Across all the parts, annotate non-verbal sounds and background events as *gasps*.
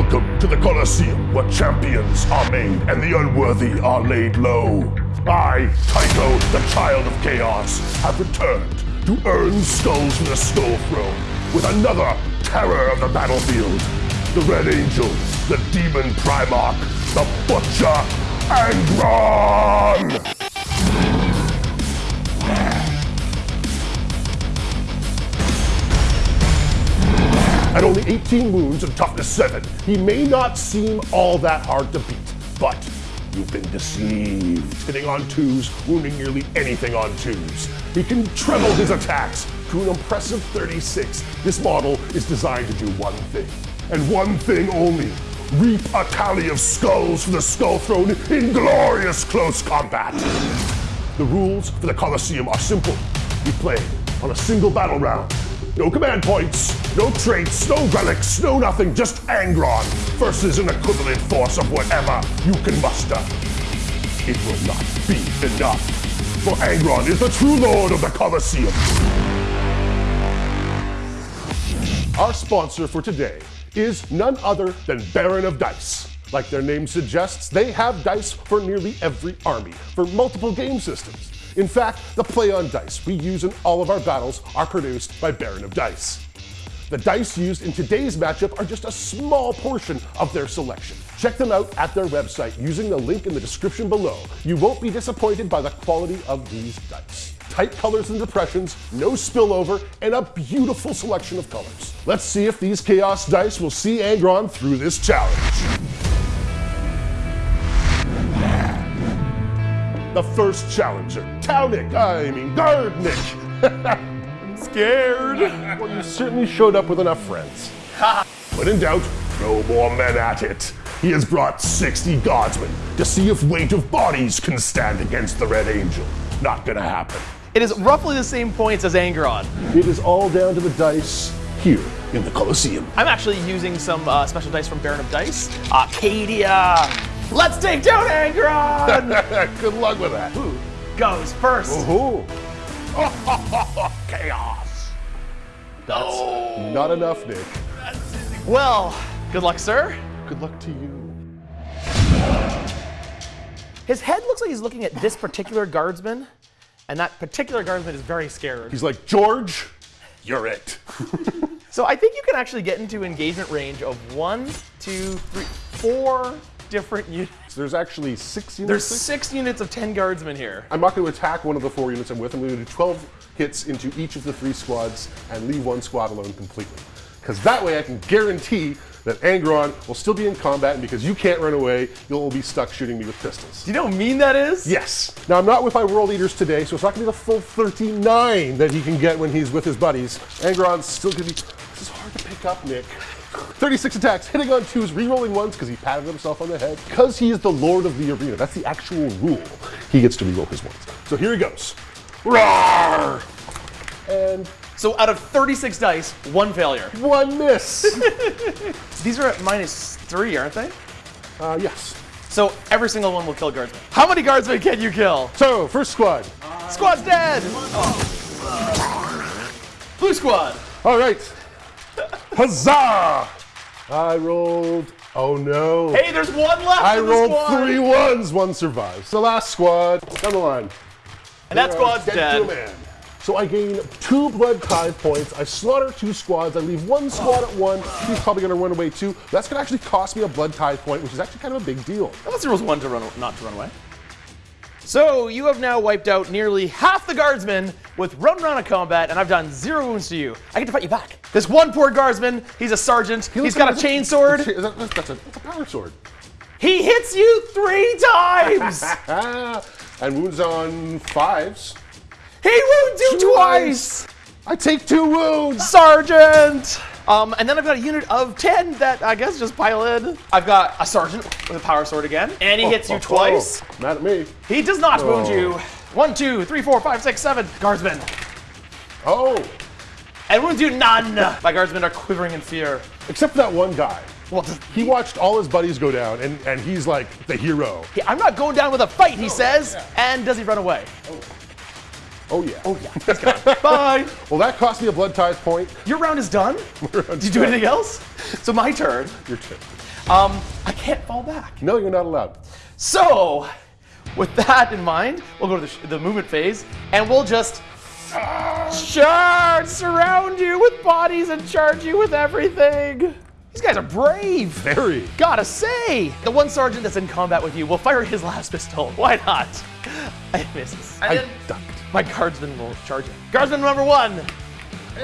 Welcome to the Colosseum, where champions are made and the unworthy are laid low. I, Tycho, the child of chaos, have returned to earn skulls from the Skull Throne with another terror of the battlefield. The Red Angel, the Demon Primarch, the Butcher, Angron! At only 18 wounds and toughness 7, he may not seem all that hard to beat, but you've been deceived. Hitting on twos, wounding nearly anything on twos. He can treble his attacks to an impressive 36. This model is designed to do one thing, and one thing only. Reap a tally of skulls for the Skull Throne in glorious close combat. The rules for the Colosseum are simple. You play on a single battle round. No command points, no traits, no relics, no nothing, just Angron versus an equivalent force of whatever you can muster. It will not be enough, for Angron is the true lord of the Colosseum. Our sponsor for today is none other than Baron of Dice. Like their name suggests, they have dice for nearly every army, for multiple game systems. In fact, the play on dice we use in all of our battles are produced by Baron of Dice. The dice used in today's matchup are just a small portion of their selection. Check them out at their website using the link in the description below. You won't be disappointed by the quality of these dice. Tight colors and depressions, no spillover, and a beautiful selection of colors. Let's see if these Chaos dice will see Angron through this challenge. The first challenger, Townick, I mean Gardnick. *laughs* I'm scared. well, you certainly showed up with enough friends. *laughs* when in doubt, throw more men at it. He has brought 60 guardsmen to see if weight of bodies can stand against the Red Angel. Not gonna happen. It is roughly the same points as Angron. It is all down to the dice here in the Colosseum. I'm actually using some uh, special dice from Baron of Dice. Arcadia! Let's take down Angron! *laughs* Good luck with that. Who goes first? Ooh. *laughs* Chaos. That's oh. Not enough, Nick. well. Good luck, sir. Good luck to you. His head looks like he's looking at this particular guardsman, and that particular guardsman is very scared. He's like, George, you're it. *laughs* So I think you can actually get into engagement range of one, two, three, four different units. There's actually six units. There's six units of 10 guardsmen here. I'm not going to attack one of the four units I'm with. I'm going to do 12 hits into each of the three squads and leave one squad alone completely. Because that way I can guarantee that Angron will still be in combat, and because you can't run away, you'll be stuck shooting me with pistols. Do you know how mean that is? Yes. Now, I'm not with my World Eaters today, so it's not going to be the full 39 that he can get when he's with his buddies. Angron's still going to be. This is hard to pick up, Nick. 36 attacks, hitting on twos, re-rolling ones because he patted himself on the head. Because he is the lord of the arena, that's the actual rule. He gets to re-roll his ones. So here he goes. Roar! And So out of 36 dice, one failure. one miss. *laughs* These are at minus three, aren't they? uh, yes. So every single one will kill guardsmen. How many guardsmen can you kill? So, first squad. Squad's dead! Blue squad! All right. Huzzah! I rolled. Oh no. Hey, there's one left I rolled squad! three ones. One survives. The last squad down the line. And that squad's dead. So I gain two blood tithe points. I slaughter two squads. I leave one squad at one. He's probably going to run away too. That's going to actually cost me a blood tithe point, which is actually kind of a big deal. Unless there was one to run, not to run away. So you have now wiped out nearly half the guardsmen with run round of combat, and I've done zero wounds to you. I get to fight you back. This one poor guardsman, he's a sergeant. He he's looks got a chain sword. *laughs* That's, a, that's, a, that's a power sword. He hits you three times. *laughs* And wounds on fives. he wounds you twice. I take two wounds. Sergeant. Um, and then I've got a unit of 10 that I guess just pile in. I've got a sergeant with a power sword again, and he hits you Oh, twice. oh, mad at me. He does not wound Oh. you. One, two, three, four, five, six, seven. Guardsmen. Oh, And wounds you none. My guardsmen are quivering in fear. except for that one guy. Well, He watched all his buddies go down, and, and he's like the hero. I'm not going down with a fight, he says. And does he run away? Oh yeah. Oh, yeah. He's gone. *laughs* Bye. Well, that cost me a blood tithe point. Your round is done? *laughs* Did you do anything else? So my turn. Your turn. Um, I can't fall back. No, you're not allowed. So, with that in mind, we'll go to the, sh- the movement phase, and we'll just charge, surround you with bodies, and charge you with everything. These guys are brave. Very. Gotta say, the one sergeant that's in combat with you will fire his last pistol. *laughs* Why not? I misses. I ducked. My guardsmen will charge it. Guardsman number one.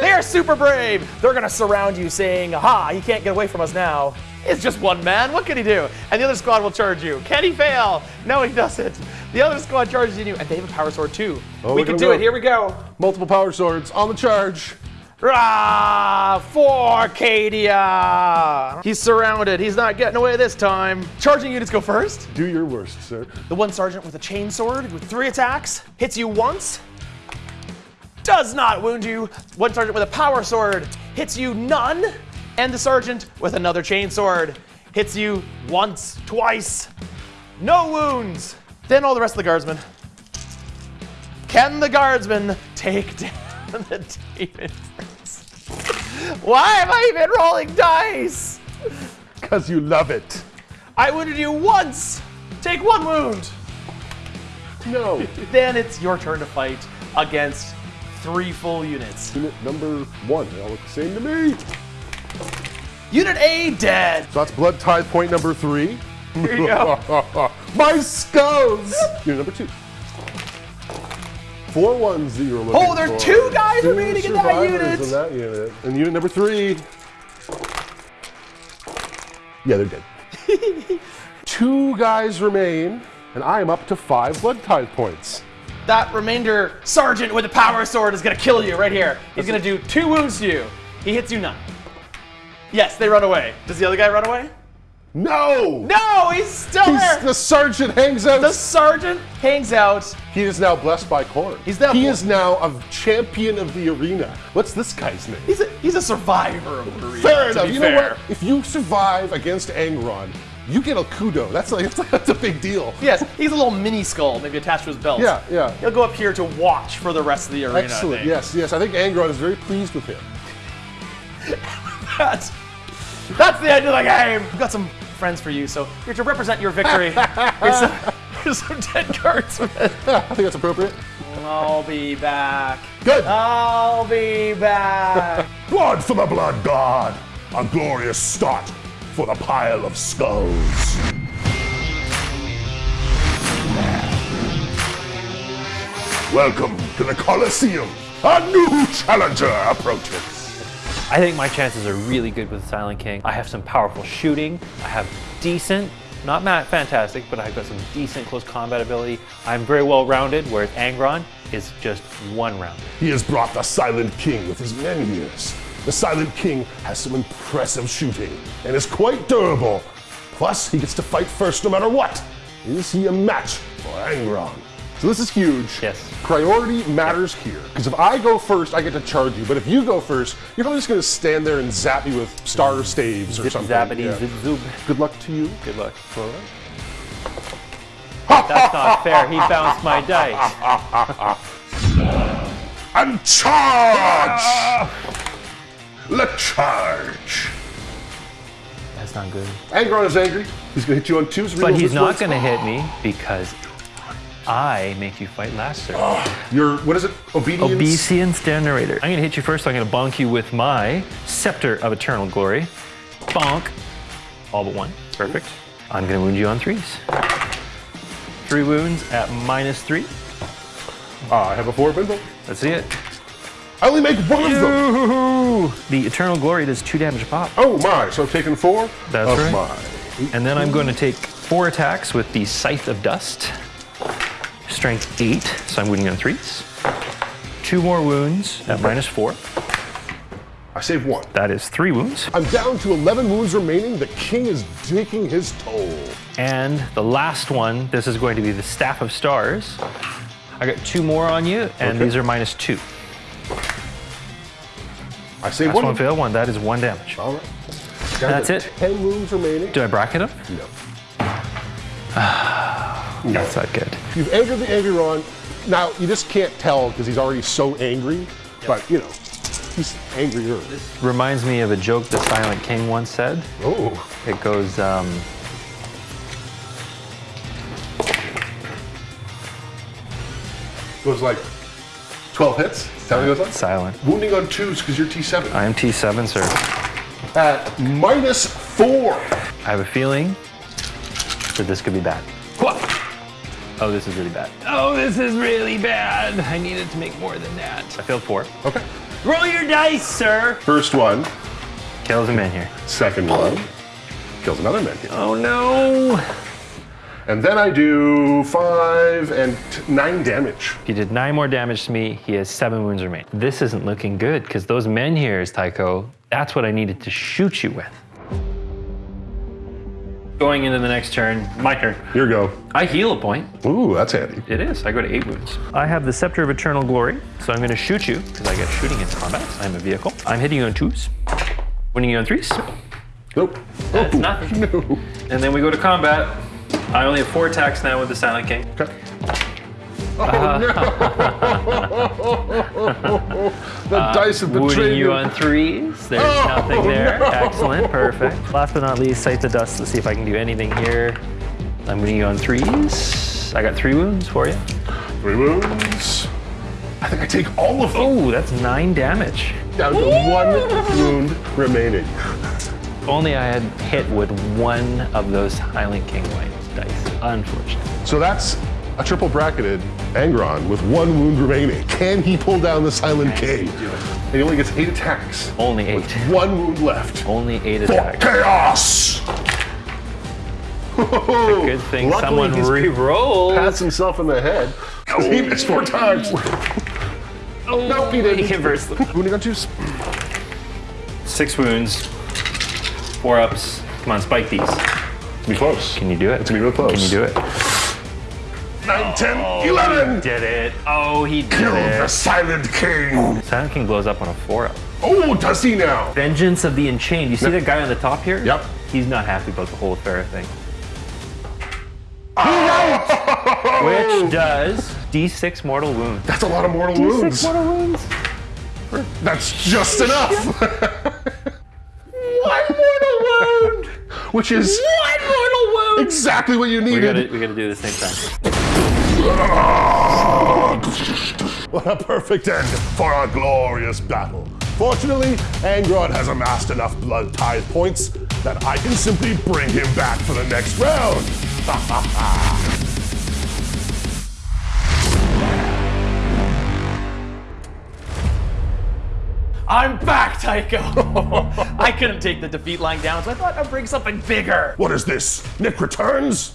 They are super brave. They're gonna surround you, saying, "Aha! He can't get away from us now." It's just one man. What can he do? And the other squad will charge you. Can he fail? No, he doesn't. The other squad charges you, and they have a power sword too. Oh, we can do him it. Here we go. Multiple power swords on the charge. Rah! For Arcadia! He's surrounded. He's not getting away this time. Charging units go first. Do your worst, sir. The one sergeant with a chain sword with three attacks hits you once, does not wound you. One sergeant with a power sword hits you none, and the sergeant with another chain sword hits you once, twice, no wounds. Then all the rest of the guardsmen. Can the guardsmen take down the demon? Why am I even rolling dice? Because you love it. I wounded you once. Take one wound. No. Then it's your turn to fight against three full units. Unit number one. They all look the same to me. Unit A dead. So that's blood tithe point number three. Here you go. *laughs* My skulls! Unit number two. Four ones that you're looking Oh, there are for. two guys Two remaining in that unit. in that unit. And unit number three. Yeah, they're dead. *laughs* two guys remain, and I am up to five blood tithe points. That remainder sergeant with a power sword is gonna kill you right here. He's gonna do two wounds to you. He hits you none. Yes, they run away. Does the other guy run away? No! No, he's still He's- there. the sergeant hangs out. The sergeant hangs out. he is now blessed by Khorne. He's now he is now a champion of the arena. What's this guy's name? He's a, he's a survivor of the arena, Fair enough. You fair. know what? If you survive against Angron, you get a kudo. That's like *laughs* that's, a big deal. Yes, he's a little mini skull, maybe attached to his belt. Yeah, yeah. He'll go up here to watch for the rest of the arena. I Excellent. Yes, yes. I think Angron is very pleased with him. *laughs* That's, that's the end of the game. I've got some friends for you, so you're to represent your victory. *laughs* here's, some, here's some dead guardsmen. Yeah, *laughs* I think that's appropriate. I'll be back. Good. I'll be back. *laughs* Blood for the blood god. A glorious start for the pile of skulls. Welcome to the Colosseum. A new challenger approaches. I think my chances are really good with Silent King. I have some powerful shooting. I have decent, not fantastic, but I've got some decent close combat ability. I'm very well rounded, whereas Angron is just one round. He has brought the Silent King with his menhirs. The Silent King has some impressive shooting and is quite durable. Plus, he gets to fight first no matter what. Is he a match for Angron? So this is huge. Yes. Priority matters here. Because if I go first, I get to charge you. But if you go first, you're probably just going to stand there and zap me with star mm. staves or Zip something. zappity Yeah. zip zoop. Good luck to you. Good luck. That's not fair. He bounced my dice. *laughs* And charge! *laughs* Let charge! That's not good. Angron is angry. He's going to hit you on twos. But he's not going to hit me because I make you fight last, sir. *gasps* Your, what is it? Obedience? Obedience generator. I'm gonna hit you first. So I'm gonna bonk you with my Scepter of Eternal Glory. Bonk. All but one. Perfect. I'm gonna wound you on threes. Three wounds at minus three. Ah, I have a four bindle. Let's see it. I only make one of them. The Eternal Glory does two damage a pop. Oh my, so I've taken four? That's of right. my. And then I'm going to take four attacks with the Scythe of Dust. Strength eight, so I'm wounding on threes. Two more wounds at minus four. I save one. That is three wounds. I'm down to 11 wounds remaining. The king is taking his toll. And the last one, this is going to be the Staff of Stars. I got two more on you, and Okay. these are minus two. I save Last one. one failed, one. That is one damage. All right. Down That's to it. 10 wounds remaining. Do I bracket him? No. *sighs* Ah. That's not good. You've angered the angry Ron. Now, you just can't tell because he's already so angry. But, you know, he's angrier. Reminds me of a joke the Silent King once said. Oh, It goes, um, goes like 12 hits. Is that what goes on? silent. Wounding on twos because you're T7. I am T7, sir. At minus four. I have a feeling that this could be bad. Oh, this is really bad. Oh, this is really bad. I needed to make more than that. I failed four. Okay. Roll your dice, sir. First one, Kills a man here. second one, kills another man. Oh no. And then I do five and t- nine damage. He did nine more damage to me. He has seven wounds remaining. This isn't looking good because those men here, Tycho, that's what I needed to shoot you with. Going into the next turn, my turn. Here you go. I heal a point. Ooh, that's handy. It is. I go to eight wounds. I have the Scepter of Eternal Glory, so I'm going to shoot you because I get shooting in combat. I'm a vehicle. I'm hitting you on twos, winning you on threes, Nope. That's Oh, nothing. *laughs* No. and then we go to combat. I only have four attacks now with the Silent King. Okay. Uh-huh. Oh no! *laughs* the uh, dice have betrayed you you. on threes. There's Oh, nothing *laughs* there. no. Excellent. Perfect. Last but not least, Sight the Dust. Let's see if I can do anything here. I'm wounding you on threes. I got three wounds for you. Three wounds. I think I take all of them. Oh, that's nine damage. Down to one wound remaining. Only I had hit with one of those Silent King white dice. Unfortunately. So that's a triple bracketed Angron with one wound remaining. Can he pull down the Silent King? And he only gets eight attacks. Only eight. One wound left. Only eight For attacks. chaos! Good thing Luckily, someone re-rolled. pats himself in the head. 'cause he missed four times. Oh, Nope, he didn't. He converts them. Wounding on twos. Six wounds, four ups. Come on, spike these. Be close. Can you do it? It's gonna be real close. Can you do it? 9, 10, 11! Did it. Oh, he did Kill the. Silent King! Silent King blows up on a four up. Oh, does he now? Vengeance of the Enchained. You see Yep. that guy on the top here? Yep. He's not happy about the whole affair thing. Ah! Which does D6 mortal wounds. That's a lot of mortal wounds. D6 mortal wounds. That's just enough. *laughs* One mortal wound! Which is One mortal wound. exactly what you We needed. gotta, we gotta do it at the same time. *laughs* What a perfect end for our glorious battle. Fortunately, Angron has amassed enough blood tithe points that I can simply bring him back for the next round. *laughs* I'm back, Tycho. *laughs* I couldn't take the defeat lying down, so I thought I'd bring something bigger. what is this? Nick returns?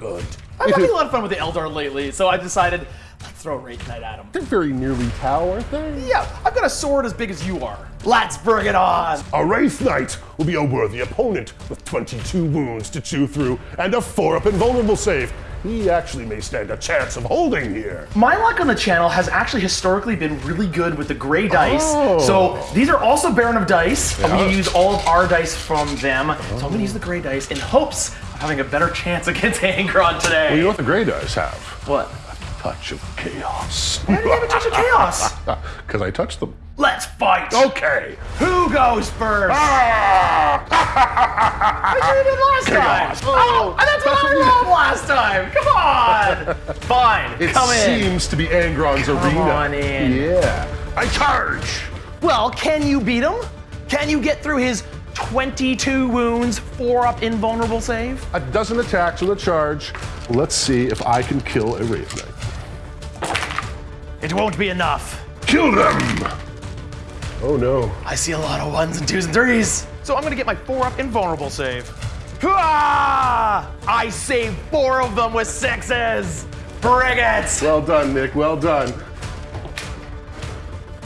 Good. I'm having a lot of fun with the Eldar lately, so I decided let's throw a Wraith Knight at him. They're very nearly Tau, aren't they? Yeah, I've got a sword as big as you are. Let's bring it on. A Wraith Knight will be a worthy opponent with 22 wounds to chew through and a 4-up invulnerable save. He actually may stand a chance of holding here. My luck on the channel has actually historically been really good with the gray dice. Oh. So these are also Baron of Dice. I'm gonna use all of our dice from them. So I'm gonna use the gray dice in hopes of having a better chance *laughs* against Angron today. Well, you know what the Grey dice have? what? A touch of chaos. Why do you have a touch of chaos? *laughs* Because I touched them. Let's fight. Okay. Who goes first? Ah! *laughs* I did it last Chaos. time. Oh, and that's what I last time. Come on. *laughs* Fine. It Come in. seems to be Angron's arena. on in. Yeah. I charge. Well, can you beat him? Can you get through his 22 wounds, four up invulnerable save? A dozen attacks with a charge. Let's see if I can kill a Wraith Knight. It won't be enough. Kill them! Oh no. I see a lot of ones and twos and threes. So I'm gonna get my four up invulnerable save. I saved four of them with sixes. Bring it! Well done, Nick. Well done.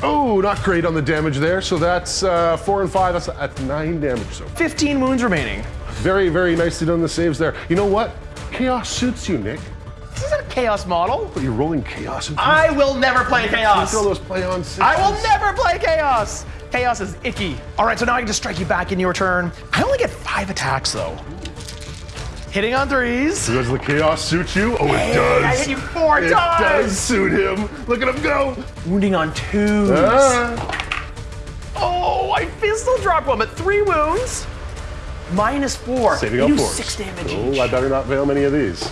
Oh, not great on the damage there. So that's uh, four and five. That's at nine damage. So 15 wounds remaining. very, very nicely done the saves there. You know what? Chaos suits you, Nick. This isn't a chaos model. But you're rolling chaos. Into I will never play chaos. Throw those play on sixes. I will never play chaos. Chaos is icky. All right, so now I can just strike you back in your turn. I only get five attacks though. Hitting on threes. Does the chaos suit you? Oh, it does. I hit you four it times. does suit him. Look at him go. Wounding on twos. Ah. my pistol dropped one, but three wounds. Minus four. Saving They up do six damage Oh, each. I better not fail many of these.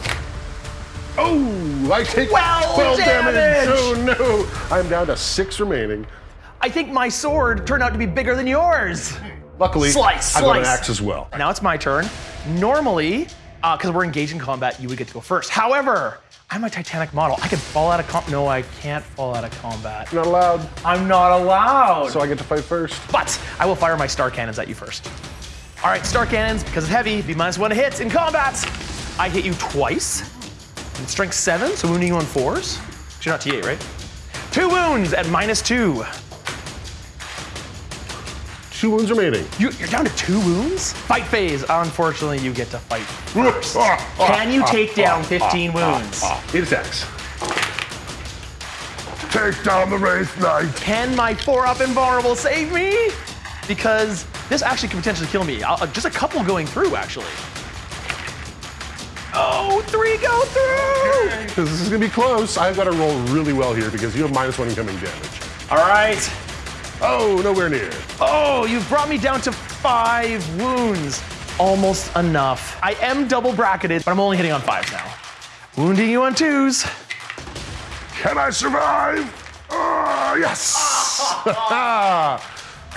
Oh, I take 12 12 damage. damage. Oh no, I'm down to six remaining. I think my sword turned out to be bigger than yours. Luckily, Slice, I've got an axe as well. Now it's my turn. Normally, uh, because we're engaged in combat, you would get to go first. However, I'm a Titanic model. I can fall out of com. No, I can't fall out of combat. Not allowed, I'm not allowed. so I get to fight first. But I will fire my star cannons at you first. All right, star cannons, because it's heavy, be minus one hits in combat. I hit you twice. And strength seven, so wounding you on fours. You're not T8, right? Two wounds at minus two. Two wounds remaining. You, you're down to two wounds? Fight phase. Unfortunately, you get to fight first. Can you take down 15 wounds? Eight attacks. Take down the Wraith Knight. Can my four up invulnerable save me? Because this actually could potentially kill me. I'll, uh, just a couple going through, actually. Oh, three go through! Because this is gonna be close. I've got to roll really well here because you have minus one incoming damage. All right. Oh, nowhere near. Oh, you've brought me down to five wounds. Almost enough. I am double bracketed, but I'm only hitting on fives now. Wounding you on twos. Can I survive? Ah, yes.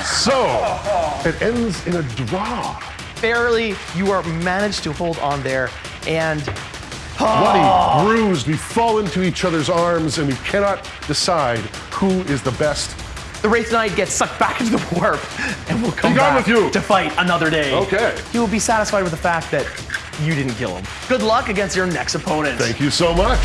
*laughs* so it ends in a draw. Barely, you are managed to hold on there, and Bloody, bruised, we fall into each other's arms and we cannot decide who is the best. The Wraith Knight gets sucked back into the warp, and will come back with you. to fight another day. Okay. He will be satisfied with the fact that you didn't kill him. Good luck against your next opponent. Thank you so much.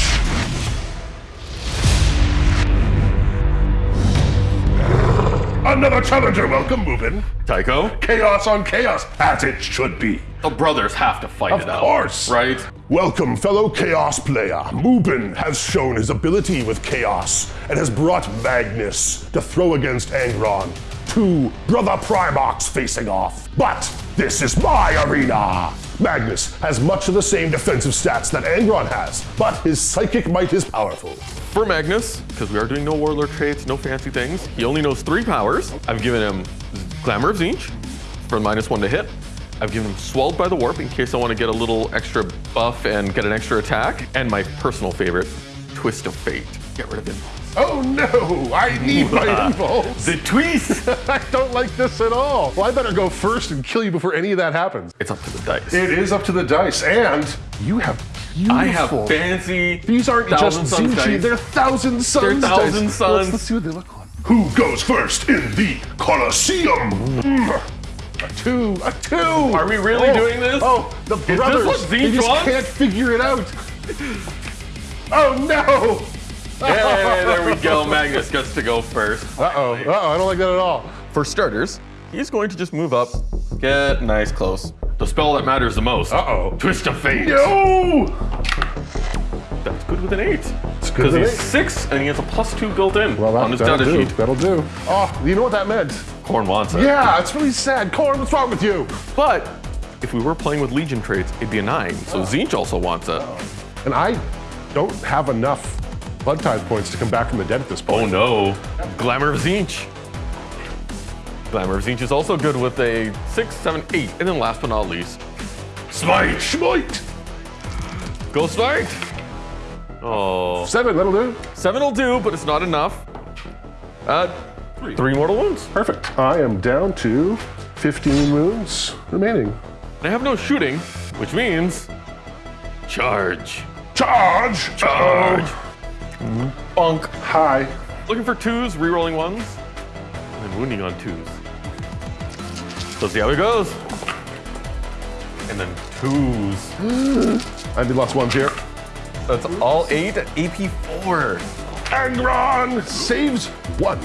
Another challenger, welcome, Mubin. Tycho, Chaos on chaos, as it should be. The brothers have to fight Of it out. Of course. Right? Welcome, fellow Chaos player. Mubin has shown his ability with Chaos and has brought Magnus to throw against Angron. Two brother Primarchs facing off. But this is my arena. Magnus has much of the same defensive stats that Angron has, but his psychic might is powerful. For Magnus, because we are doing no warlord traits, no fancy things, he only knows three powers. I've given him Glamour of Tzeentch for minus one to hit. I've given him Swelled by the Warp in case I want to get a little extra buff and get an extra attack. And my personal favorite, Twist of Fate. Get rid of him. Oh no, I need my *laughs* impulse. The twist! *laughs* I don't like this at all. Well, I better go first and kill you before any of that happens. it's up to the dice. It is up to the dice, and you have beautiful. I have fancy. These aren't just Suns Zinchi, they're Thousand Suns They're Thousand dice. Suns. Let's, let's see what they look like. Who goes first in the Colosseum? Mm. A two, a two. Are we really Oh, doing this? Oh, the brothers. they just can't figure it out. Oh no! Hey, *laughs* there we go. Magnus gets to go first. Uh-oh, uh-oh, I don't like that at all. For starters, he's going to just move up, get nice close. The spell that matters the most. Uh-oh. Twist of Fate. No! That's good with an eight. It's good Because he's eight. six and he has a plus two built in Well, that, on his that'll data do. sheet. That'll do. Oh, you know what that meant? Khorne wants it. Yeah, it's really sad. Khorne, what's wrong with you? But if we were playing with Legion traits, it'd be a nine. So Tzeentch also wants it. And I don't have enough blood tithe points to come back from the dead at this point. Oh no. Glamour of Tzeentch. Glamour of Tzeentch is also good with a six, seven, eight. And then last but not least, Smite! Smite! Go Smite. Oh, Seven, that'll do. seven will do, but it's not enough. Uh, three mortal wounds. Perfect. I am down to 15 wounds remaining. I have no shooting, which means charge. Charge! Charge. Mm-hmm. Bunk. Hi. Looking for twos, re-rolling ones, and then wounding on twos. Let's see how it goes. And then twos. *gasps* I did lost ones here. That's all eight at AP four. Angron saves one.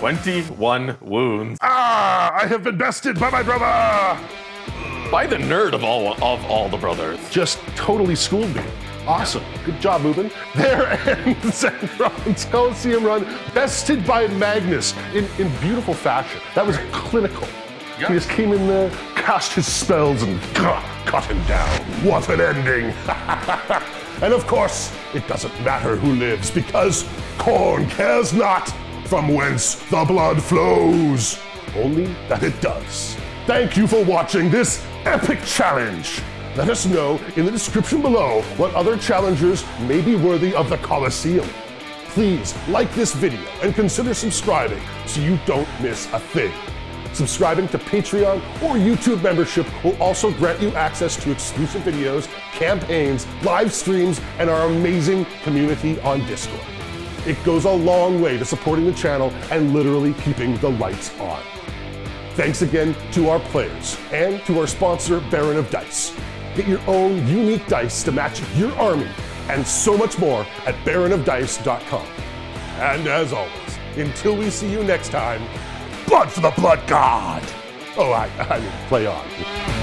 21 wounds. Ah, I have been bested by my brother! By the nerd of all of all the brothers. Just totally schooled me. Awesome. Good job, Mubin. There ends Angron's Coliseum run, bested by Magnus in, in beautiful fashion. That was clinical. He just came in there, cast his spells, and cut him down. What an ending! *laughs* and of course, it doesn't matter who lives because Khorne cares not from whence the blood flows. only that it does. Thank you for watching this epic challenge. Let us know in the description below what other challengers may be worthy of the Colosseum. Please like this video and consider subscribing so you don't miss a thing. Subscribing to Patreon or YouTube membership will also grant you access to exclusive videos, campaigns, live streams, and our amazing community on Discord. It goes a long way to supporting the channel and literally keeping the lights on. Thanks again to our players and to our sponsor, Baron of Dice. Get your own unique dice to match your army and so much more at baronofdice.com. And as always, until we see you next time, blood for the blood god! Oh, I, I mean, play on.